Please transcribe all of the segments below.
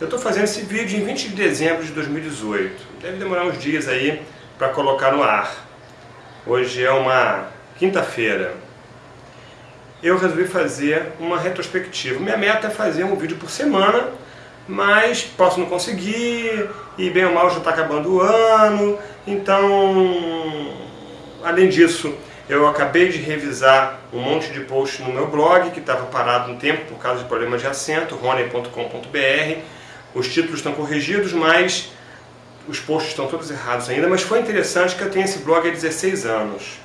Eu estou fazendo esse vídeo em 20 de dezembro de 2018. Deve demorar uns dias aí para colocar no ar. Hoje é uma quinta-feira. Eu resolvi fazer uma retrospectiva. Minha meta é fazer um vídeo por semana, mas posso não conseguir, e bem ou mal já está acabando o ano, então, além disso, eu acabei de revisar um monte de posts no meu blog, que estava parado um tempo por causa de problemas de acento, rony.com.br, os títulos estão corrigidos, mas os posts estão todos errados ainda, mas foi interessante que eu tenho esse blog há 16 anos.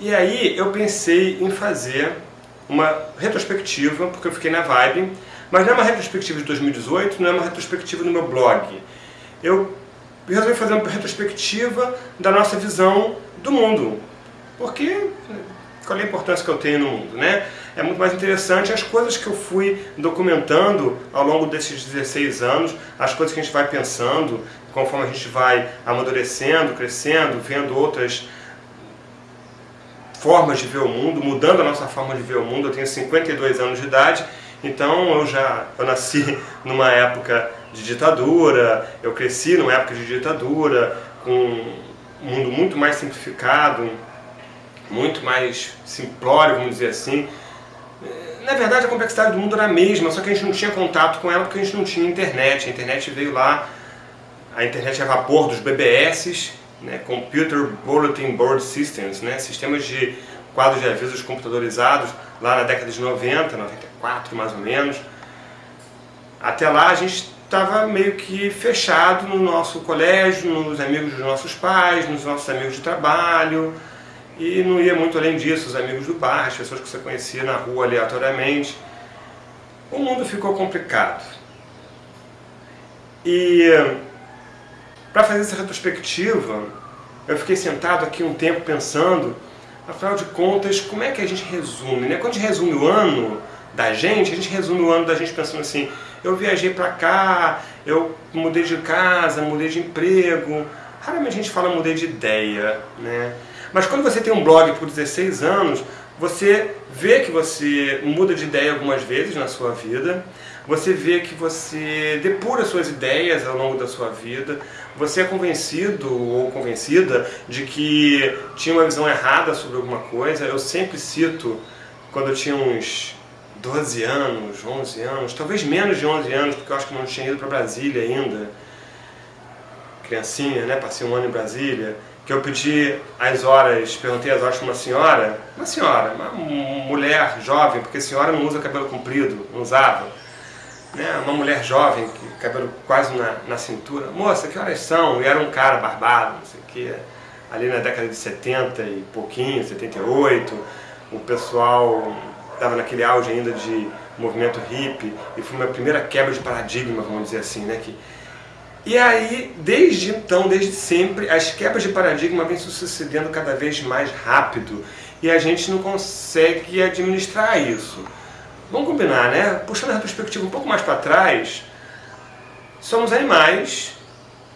E aí eu pensei em fazer uma retrospectiva, porque eu fiquei na vibe, mas não é uma retrospectiva de 2018, não é uma retrospectiva no meu blog. Eu resolvi fazer uma retrospectiva da nossa visão do mundo. Porque qual é a importância que eu tenho no mundo, né? É muito mais interessante as coisas que eu fui documentando ao longo desses 16 anos, as coisas que a gente vai pensando, conforme a gente vai amadurecendo, crescendo, vendo outras formas de ver o mundo, mudando a nossa forma de ver o mundo. Eu tenho 52 anos de idade, então eu já eu nasci numa época de ditadura, eu cresci numa época de ditadura, com um mundo muito mais simplificado, muito mais simplório, vamos dizer assim. Na verdade, a complexidade do mundo era a mesma, só que a gente não tinha contato com ela porque a gente não tinha internet. A internet veio lá, a internet é vapor dos BBS, né, Computer Bulletin Board Systems, né, sistemas de quadros de avisos computadorizados, lá na década de 90, 94 mais ou menos. Até lá a gente estava meio que fechado no nosso colégio, nos amigos dos nossos pais, nos nossos amigos de trabalho, e não ia muito além disso, os amigos do bar, as pessoas que você conhecia na rua aleatoriamente. O mundo ficou complicado. E para fazer essa retrospectiva, eu fiquei sentado aqui um tempo pensando, afinal de contas, como é que a gente resume? Né? Quando a gente resume o ano da gente, a gente resume o ano da gente pensando assim, eu viajei para cá, eu mudei de casa, mudei de emprego. Raramente a gente fala mudei de ideia, né? Mas quando você tem um blog por 16 anos, você vê que você muda de ideia algumas vezes na sua vida, você vê que você depura suas ideias ao longo da sua vida, você é convencido ou convencida de que tinha uma visão errada sobre alguma coisa. Eu sempre cito, quando eu tinha uns 12 anos, 11 anos, talvez menos de 11 anos, porque eu acho que não tinha ido para Brasília ainda, criancinha, né, passei um ano em Brasília, que eu pedi as horas, perguntei as horas para uma senhora, uma senhora, uma mulher jovem, porque senhora não usa cabelo comprido, não usava, né, uma mulher jovem, cabelo quase na, na cintura, moça, que horas são? E era um cara barbado, não sei o que, ali na década de 70 e pouquinho, 78, o pessoal estava naquele auge ainda de movimento hippie, e foi uma primeira quebra de paradigma, vamos dizer assim, né, que e aí, desde então, desde sempre, as quebras de paradigma vêm se sucedendo cada vez mais rápido e a gente não consegue administrar isso. Vamos combinar, né? Puxando a retrospectiva um pouco mais para trás, somos animais,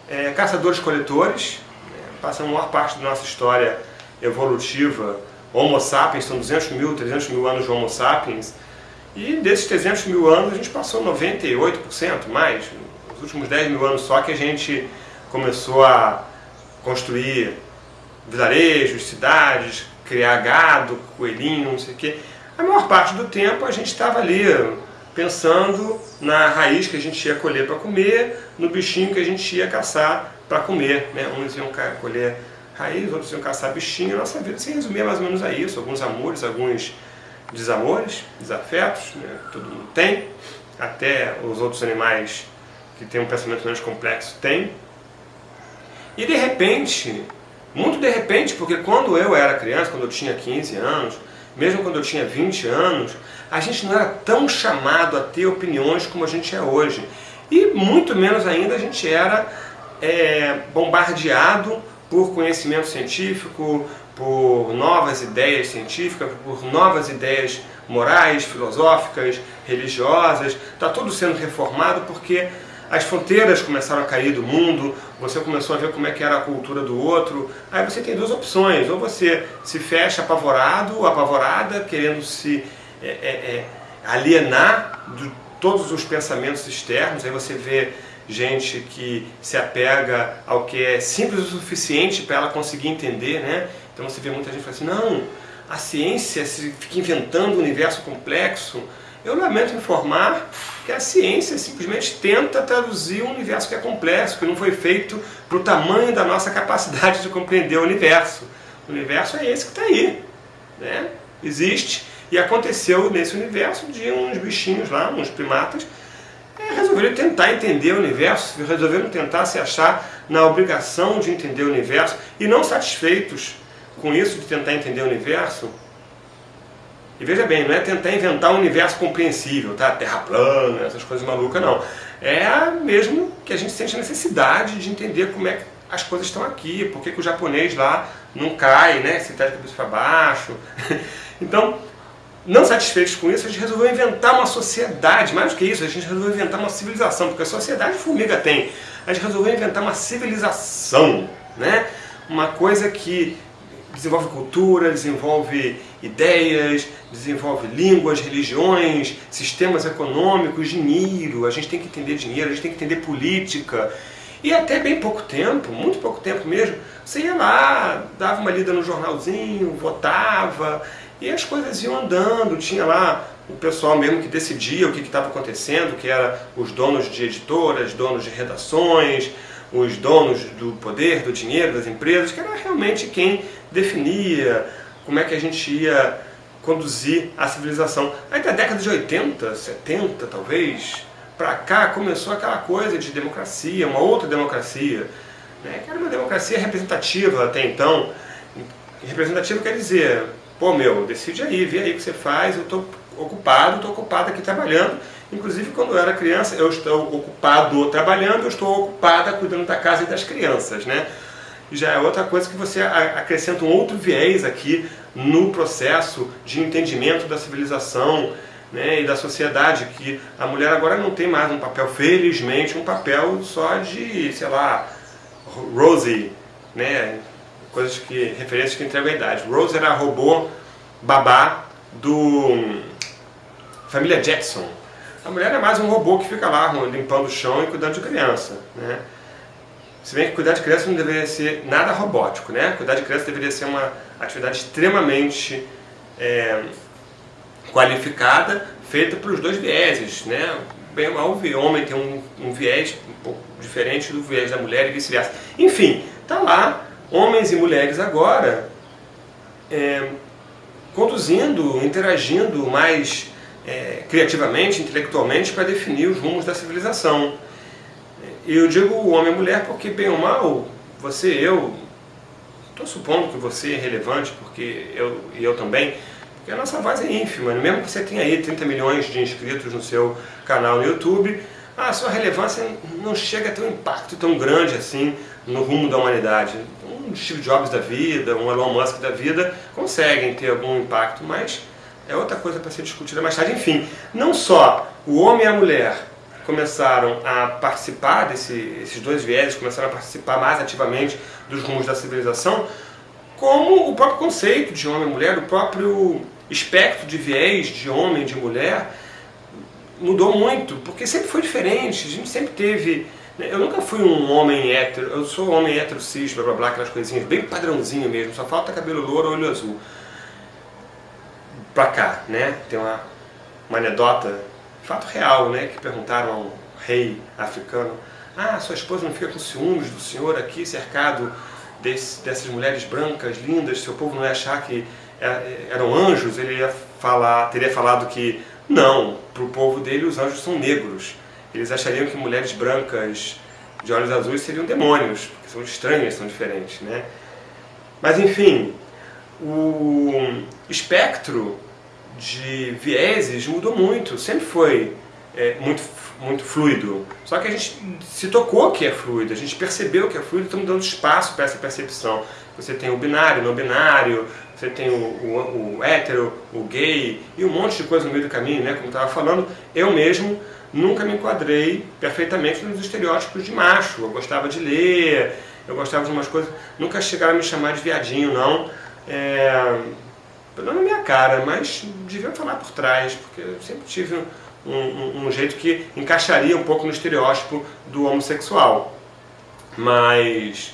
é, caçadores-coletores, né? passa a maior parte da nossa história evolutiva, Homo sapiens, são 200 mil, 300 mil anos de Homo sapiens, e desses 300 mil anos a gente passou 98% mais, últimos 10 mil anos só que a gente começou a construir vilarejos, cidades, criar gado, coelhinho, não sei o quê. A maior parte do tempo a gente estava ali pensando na raiz que a gente ia colher para comer, no bichinho que a gente ia caçar para comer. Né? Uns iam colher raiz, outros iam caçar bichinho. A nossa vida se resumia mais ou menos a isso. Alguns amores, alguns desamores, desafetos, né? todo mundo tem. Até os outros animais que tem um pensamento menos complexo, tem. E de repente, muito de repente, porque quando eu era criança, quando eu tinha 15 anos, mesmo quando eu tinha 20 anos, a gente não era tão chamado a ter opiniões como a gente é hoje. E muito menos ainda a gente era é, bombardeado por conhecimento científico, por novas ideias científicas, por novas ideias morais, filosóficas, religiosas. Está tudo sendo reformado porque as fronteiras começaram a cair do mundo, você começou a ver como é que era a cultura do outro, aí você tem duas opções, ou você se fecha apavorado, apavorada, querendo se é, é, é, alienar do, todos os pensamentos externos, aí você vê gente que se apega ao que é simples o suficiente para ela conseguir entender, né? Então você vê muita gente falando assim, não, a ciência se fica inventando um universo complexo. Eu lamento informar a ciência simplesmente tenta traduzir um universo que é complexo, que não foi feito para o tamanho da nossa capacidade de compreender o universo. O universo é esse que está aí. Né? Existe e aconteceu nesse universo de uns bichinhos lá, uns primatas, é, resolveram tentar entender o universo, resolveram tentar se achar na obrigação de entender o universo e não satisfeitos com isso de tentar entender o universo. E veja bem, não é tentar inventar um universo compreensível, tá? Terra plana, essas coisas malucas, não. É mesmo que a gente sente a necessidade de entender como é que as coisas estão aqui, por que, que o japonês lá não cai, né? Se está de cabeça para baixo. então, não satisfeitos com isso, a gente resolveu inventar uma sociedade, mais do que isso, a gente resolveu inventar uma civilização, porque a sociedade formiga tem. A gente resolveu inventar uma civilização, né? uma coisa que desenvolve cultura, desenvolve ideias, desenvolve línguas, religiões, sistemas econômicos, dinheiro. A gente tem que entender dinheiro, a gente tem que entender política. E até bem pouco tempo, muito pouco tempo mesmo, você ia lá, dava uma lida no jornalzinho, votava, e as coisas iam andando, tinha lá o pessoal mesmo que decidia o que estava acontecendo, que era os donos de editoras, donos de redações, os donos do poder, do dinheiro, das empresas, que era realmente quem definia como é que a gente ia conduzir a civilização. Aí da década de 80, 70 talvez, para cá começou aquela coisa de democracia, uma outra democracia, né, que era uma democracia representativa até então. Representativa quer dizer, Pô, meu, decide aí, vê aí o que você faz, eu estou ocupado, estou ocupado aqui trabalhando. Inclusive, quando eu era criança, eu estou ocupado trabalhando, eu estou ocupada cuidando da casa e das crianças, né? Já é outra coisa que você acrescenta um outro viés aqui no processo de entendimento da civilização né, e da sociedade, que a mulher agora não tem mais um papel, felizmente, um papel só de, sei lá, Rosie, né, coisas que, referências que entregam a idade. Rose era a robô babá do Família Jackson. A mulher é mais um robô que fica lá limpando o chão e cuidando de criança. Né? Se bem que cuidar de criança não deveria ser nada robótico, né? Cuidar de criança deveria ser uma atividade extremamente é, qualificada, feita pelos dois vieses, né? Bem ou mal, o homem tem um, um viés um pouco diferente do viés da mulher e vice-versa. Enfim, tá lá homens e mulheres agora é, conduzindo, interagindo mais é, criativamente, intelectualmente para definir os rumos da civilização. E eu digo homem e mulher porque, bem ou mal, você e eu, estou supondo que você é relevante, porque eu e eu também, porque a nossa voz é ínfima, mesmo que você tenha aí 30 milhões de inscritos no seu canal no YouTube, a sua relevância não chega a ter um impacto tão grande assim no rumo da humanidade um Steve Jobs da vida, um Elon Musk da vida, conseguem ter algum impacto, mas é outra coisa para ser discutida mais tarde. Enfim, não só o homem e a mulher começaram a participar desse, dois vieses, começaram a participar mais ativamente dos rumos da civilização, como o próprio conceito de homem e mulher, o próprio espectro de viés de homem e de mulher mudou muito, porque sempre foi diferente, a gente sempre teve eu nunca fui um homem hétero, eu sou homem hétero cis, blá blá blá, aquelas coisinhas bem padrãozinho mesmo, só falta cabelo louro, olho azul. Pra cá, né? Tem uma, uma anedota, fato real, né? Que perguntaram a um rei africano, ah, sua esposa não fica com ciúmes do senhor aqui cercado desse, dessas mulheres brancas, lindas, seu povo não ia achar que é, eram anjos? Ele ia falar, teria falado que não, para o povo dele os anjos são negros eles achariam que mulheres brancas de olhos azuis seriam demônios, porque são estranhas, são diferentes, né? Mas enfim, o espectro de vieses mudou muito, sempre foi é, muito, muito fluido. Só que a gente se tocou que é fluido, a gente percebeu que é fluido, estamos dando espaço para essa percepção. Você tem o binário, não binário, você tem o, o, o hétero, o gay e um monte de coisa no meio do caminho, né? Como estava falando, eu mesmo nunca me enquadrei perfeitamente nos estereótipos de macho. Eu gostava de ler, eu gostava de umas coisas. Nunca chegaram a me chamar de viadinho, não. É, não na minha cara, mas deviam falar por trás, porque eu sempre tive um, um, um jeito que encaixaria um pouco no estereótipo do homossexual. Mas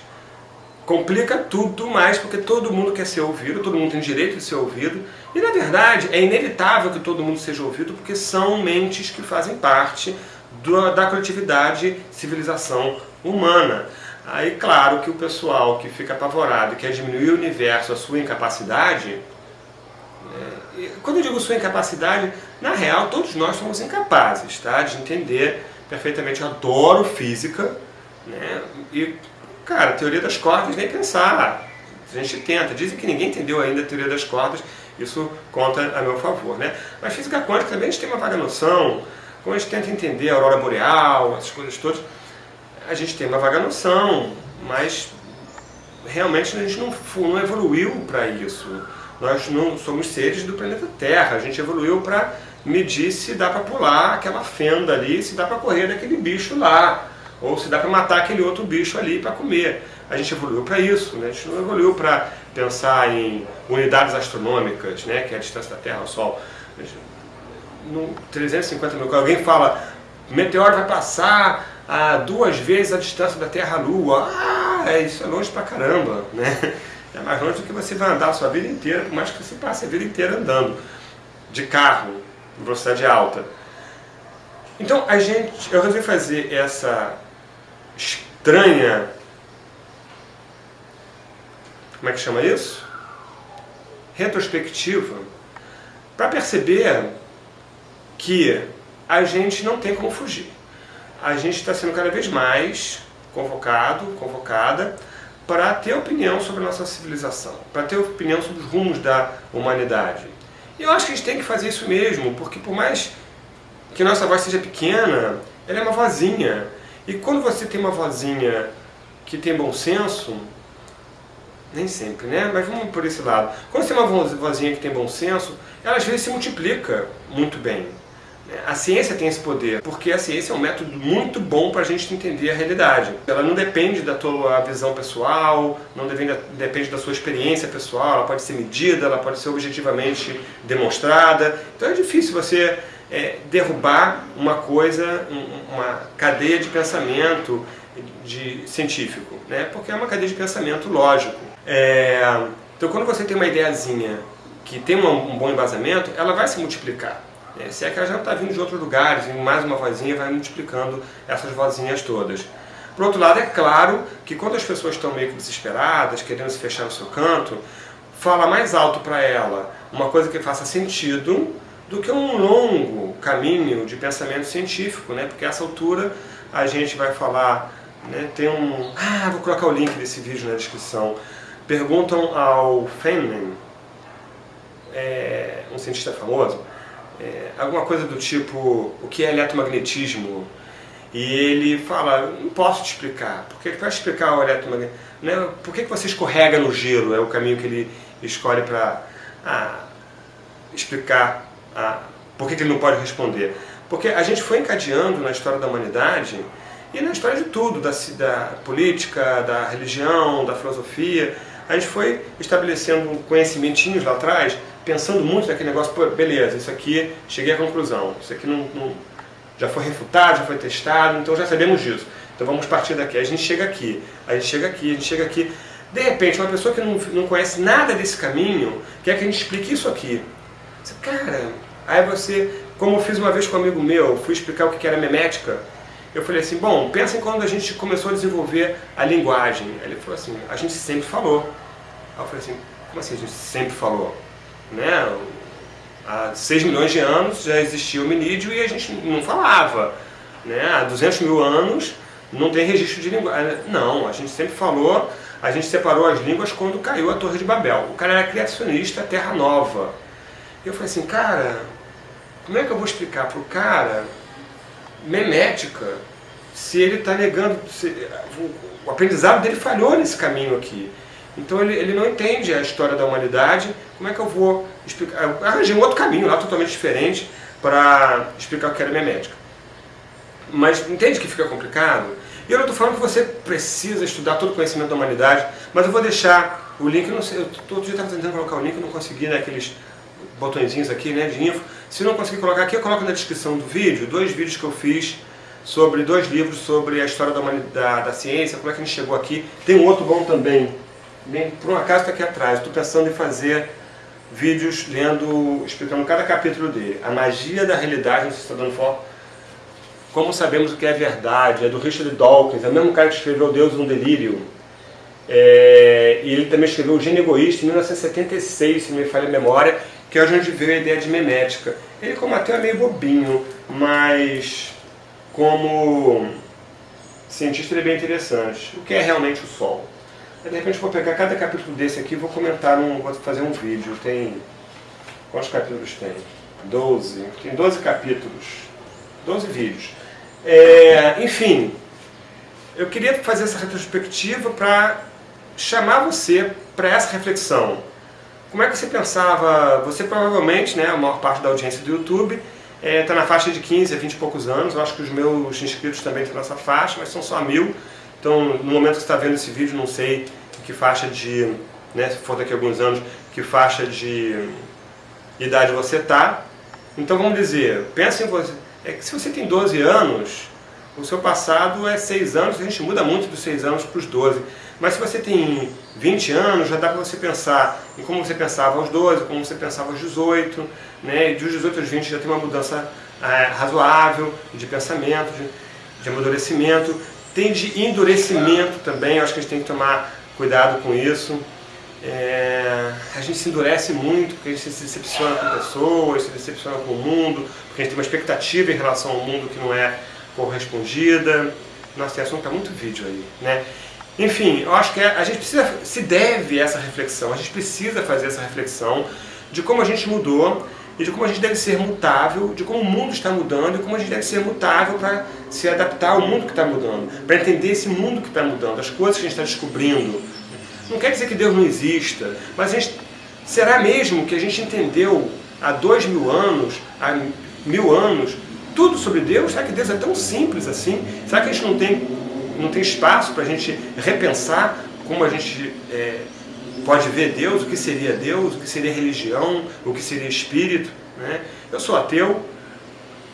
complica tudo mais porque todo mundo quer ser ouvido, todo mundo tem direito de ser ouvido e na verdade é inevitável que todo mundo seja ouvido porque são mentes que fazem parte do, da coletividade civilização humana. Aí claro que o pessoal que fica apavorado e quer diminuir o universo, a sua incapacidade, né, quando eu digo sua incapacidade, na real todos nós somos incapazes tá, de entender perfeitamente, eu adoro física, né, e Cara, teoria das cordas, nem pensar. A gente tenta. Dizem que ninguém entendeu ainda a teoria das cordas, isso conta a meu favor. Né? Mas física quântica também a gente tem uma vaga noção, quando a gente tenta entender a aurora boreal, essas coisas todas, a gente tem uma vaga noção, mas realmente a gente não, não evoluiu para isso. Nós não somos seres do planeta Terra, a gente evoluiu para medir se dá para pular aquela fenda ali, se dá para correr daquele bicho lá ou se dá para matar aquele outro bicho ali para comer. A gente evoluiu para isso, né? a gente não evoluiu para pensar em unidades astronômicas, né? que é a distância da Terra ao Sol. No 350 mil, alguém fala, meteoro vai passar a duas vezes a distância da Terra à Lua. Ah, isso é longe pra caramba, né? É mais longe do que você vai andar a sua vida inteira, por mais que você passe a vida inteira andando de carro, em velocidade alta. Então, a gente, eu resolvi fazer essa estranha. Como é que chama isso? Retrospectiva. Para perceber que a gente não tem como fugir. A gente está sendo cada vez mais convocado, convocada, para ter opinião sobre a nossa civilização, para ter opinião sobre os rumos da humanidade. E eu acho que a gente tem que fazer isso mesmo, porque por mais que nossa voz seja pequena, ela é uma vozinha. E quando você tem uma vozinha que tem bom senso, nem sempre, né? Mas vamos por esse lado. Quando você tem uma vozinha que tem bom senso, ela às vezes se multiplica muito bem. A ciência tem esse poder, porque a ciência é um método muito bom para a gente entender a realidade. Ela não depende da tua visão pessoal, não depende, da sua experiência pessoal, ela pode ser medida, ela pode ser objetivamente demonstrada. Então é difícil você é, derrubar uma coisa, uma cadeia de pensamento de científico, né? porque é uma cadeia de pensamento lógico. É, então quando você tem uma ideiazinha que tem um bom embasamento, ela vai se multiplicar. Né? Se é que ela já está vindo de outros lugares, e mais uma vozinha vai multiplicando essas vozinhas todas. Por outro lado, é claro que quando as pessoas estão meio que desesperadas, querendo se fechar no seu canto, fala mais alto para ela uma coisa que faça sentido do que um longo caminho de pensamento científico, né? porque a essa altura a gente vai falar, né? tem um... Ah, vou colocar o link desse vídeo na descrição. Perguntam ao Feynman, é, um cientista famoso, é, alguma coisa do tipo, o que é eletromagnetismo? E ele fala, não posso te explicar, porque ele vai explicar o eletromagnetismo, né? por que, que você escorrega no gelo, é o caminho que ele escolhe para ah, explicar a, por que, que ele não pode responder? Porque a gente foi encadeando na história da humanidade e na história de tudo, da, da política, da religião, da filosofia, a gente foi estabelecendo conhecimentinhos lá atrás, pensando muito naquele negócio, pô, beleza, isso aqui, cheguei à conclusão, isso aqui não, não, já foi refutado, já foi testado, então já sabemos disso. Então vamos partir daqui. A gente chega aqui, a gente chega aqui, a gente chega aqui. De repente, uma pessoa que não, não conhece nada desse caminho, quer que a gente explique isso aqui. Cara, Aí você, como eu fiz uma vez com um amigo meu, fui explicar o que era memética, eu falei assim, bom, pensa em quando a gente começou a desenvolver a linguagem. Ele falou assim, a gente sempre falou. Aí eu falei assim, como assim a gente sempre falou? Né? Há 6 milhões de anos já existia o minídeo e a gente não falava. Né? Há 200 mil anos não tem registro de linguagem. Não, a gente sempre falou, a gente separou as línguas quando caiu a Torre de Babel. O cara era criacionista, Terra Nova. Eu falei assim, cara, como é que eu vou explicar para o cara, memética, se ele está negando, se, o, o, aprendizado dele falhou nesse caminho aqui. Então ele, ele não entende a história da humanidade, como é que eu vou explicar? Eu arranjei um outro caminho lá, totalmente diferente, para explicar o que era memética. Mas entende que fica complicado? E eu não estou falando que você precisa estudar todo o conhecimento da humanidade, mas eu vou deixar o link, não sei, eu todo dia estava tentando colocar o link, não consegui naqueles botõezinhos aqui né, de info. Se não conseguir colocar aqui, eu coloco na descrição do vídeo dois vídeos que eu fiz sobre dois livros sobre a história da, da, da ciência, como é que a gente chegou aqui. Tem um outro bom também, bem, por um acaso está aqui atrás. Estou pensando em fazer vídeos lendo, explicando cada capítulo dele. A magia da realidade, não sei se está dando foco. Como sabemos o que é verdade, é do Richard Dawkins, é o mesmo cara que escreveu Deus no Delírio. É, e ele também escreveu O Gênio Egoísta em 1976, se me falha a memória, que é onde veio a ideia de memética. Ele como ateu é meio bobinho, mas como cientista ele é bem interessante. O que é realmente o Sol? De repente vou pegar cada capítulo desse aqui e vou comentar, num, vou fazer um vídeo. Tem... Quantos capítulos tem? 12. Tem 12 capítulos. 12 vídeos. É, enfim, eu queria fazer essa retrospectiva para chamar você para essa reflexão. Como é que você pensava? Você provavelmente, né, a maior parte da audiência do YouTube está é, tá na faixa de 15 a 20 e poucos anos. Eu acho que os meus inscritos também estão nessa faixa, mas são só mil. Então, no momento que você está vendo esse vídeo, não sei que faixa de, né, se for daqui a alguns anos, que faixa de idade você está. Então, vamos dizer, pensa em você. É que se você tem 12 anos, o seu passado é 6 anos, a gente muda muito dos 6 anos para os 12. Mas se você tem 20 anos, já dá para você pensar em como você pensava aos 12, como você pensava aos 18, né? e dos 18 aos 20 já tem uma mudança é, razoável de pensamento, de, de amadurecimento. Tem de endurecimento também, acho que a gente tem que tomar cuidado com isso. É, a gente se endurece muito, porque a gente se decepciona com pessoas, se decepciona com o mundo, porque a gente tem uma expectativa em relação ao mundo que não é correspondida. Nossa, esse assunto está muito vídeo aí, né? Enfim, eu acho que a gente precisa, se deve essa reflexão, a gente precisa fazer essa reflexão de como a gente mudou e de como a gente deve ser mutável, de como o mundo está mudando e como a gente deve ser mutável para se adaptar ao mundo que está mudando, para entender esse mundo que está mudando, as coisas que a gente está descobrindo. Não quer dizer que Deus não exista, mas gente, será mesmo que a gente entendeu há dois mil anos, há mil anos, tudo sobre Deus? Será que Deus é tão simples assim? Será que a gente não tem, não tem espaço para a gente repensar como a gente é, pode ver Deus, o que seria Deus, o que seria religião, o que seria espírito? Né? Eu sou ateu,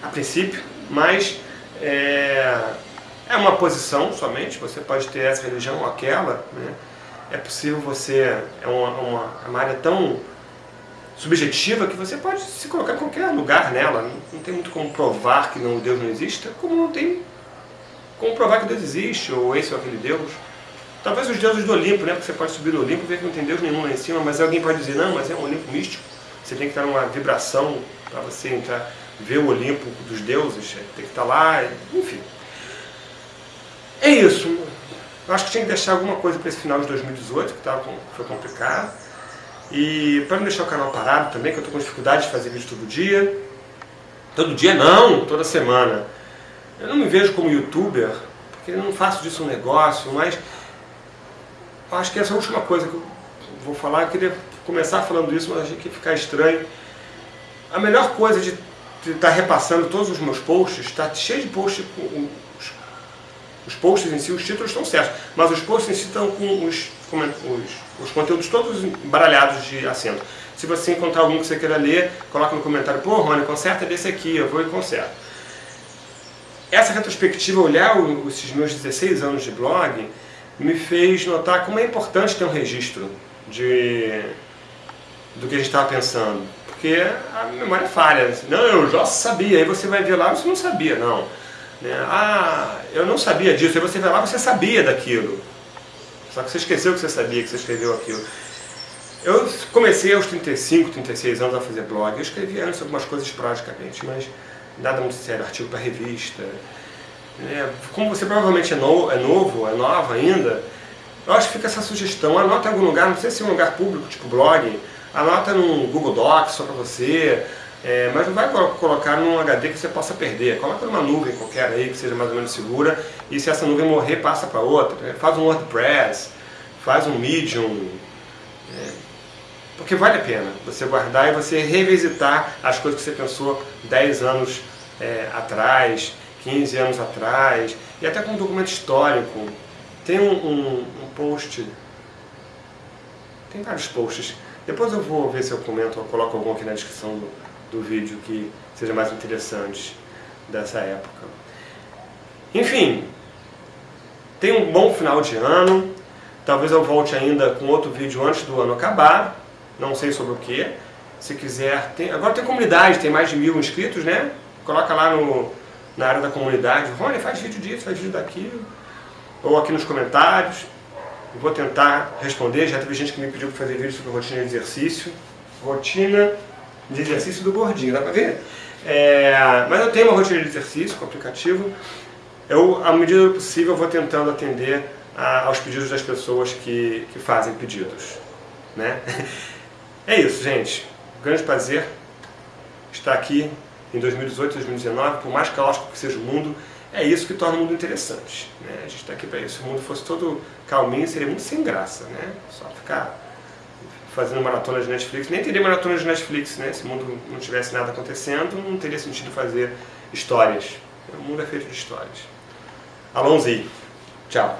a princípio, mas é, é uma posição somente, você pode ter essa religião ou aquela. Né? É possível você, é uma, uma, uma área tão subjetiva que você pode se colocar em qualquer lugar nela. Não tem muito como provar que não, Deus não existe, como não tem como provar que Deus existe, ou esse ou aquele Deus. Talvez os deuses do Olimpo, né? Porque você pode subir no Olimpo e ver que não tem Deus nenhum lá em cima, mas alguém pode dizer, não, mas é um Olimpo místico. Você tem que estar numa vibração para você entrar, ver o Olimpo dos deuses, tem que estar lá, enfim. É isso. Eu acho que tinha que deixar alguma coisa para esse final de 2018, que tava, foi complicado. E para não deixar o canal parado também, que eu estou com dificuldade de fazer vídeo todo dia. Todo dia não, toda semana. Eu não me vejo como youtuber, porque eu não faço disso um negócio, mas acho que essa é a última coisa que eu vou falar. Eu queria começar falando isso, mas achei que ia ficar estranho. A melhor coisa de estar tá repassando todos os meus posts, está cheio de posts com os, os posts em si, os títulos estão certos, mas os posts em si estão com os os, os conteúdos todos embaralhados de acento. Se você encontrar algum que você queira ler, coloca no comentário, pô Rony, conserta desse aqui, eu vou e conserto. Essa retrospectiva, olhar esses meus 16 anos de blog, me fez notar como é importante ter um registro de, do que a gente estava pensando. Porque a memória falha. Não, eu já sabia. Aí você vai ver lá, você não sabia, não. Né? Ah, eu não sabia disso. Aí você vai lá, você sabia daquilo. Só que você esqueceu que você sabia que você escreveu aquilo. Eu comecei aos 35, 36 anos a fazer blog. Eu escrevi antes algumas coisas esporadicamente, mas nada muito sério, artigo para revista. É, como você provavelmente é, no, é novo, é nova ainda, eu acho que fica essa sugestão. Anota em algum lugar, não precisa ser um lugar público, tipo blog. Anota num Google Docs só para você. É, mas não vai colocar num HD que você possa perder. Coloca numa nuvem qualquer aí que seja mais ou menos segura e se essa nuvem morrer, passa para outra. Né? Faz um WordPress, faz um Medium. É, porque vale a pena você guardar e você revisitar as coisas que você pensou 10 anos é, atrás, 15 anos atrás, e até com um documento histórico. Tem um, um, um post, tem vários posts Depois eu vou ver se eu comento ou coloco algum aqui na descrição do, do vídeo que seja mais interessante dessa época. Enfim, tenha um bom final de ano. Talvez eu volte ainda com outro vídeo antes do ano acabar. Não sei sobre o que. Se quiser, tem, agora tem comunidade, tem mais de mil inscritos, né? Coloca lá no, na área da comunidade. Rony, faz vídeo disso, faz vídeo daquilo. Ou aqui nos comentários. Vou tentar responder. Já teve gente que me pediu para fazer vídeo sobre rotina de exercício. Rotina de exercício do gordinho, dá para ver? É, mas eu tenho uma rotina de exercício com aplicativo. Eu, à medida do possível, vou tentando atender a, aos pedidos das pessoas que, que fazem pedidos. Né? É isso, gente. Grande prazer estar aqui em 2018, 2019, por mais caótico que seja o mundo, é isso que torna o mundo interessante. Né? A gente está aqui para isso. Se o mundo fosse todo calminho, seria muito sem graça. Né? Só ficar fazendo maratona de Netflix. Nem teria maratona de Netflix, né? Se o mundo não tivesse nada acontecendo, não teria sentido fazer histórias. O mundo é feito de histórias. Alonzi. Tchau.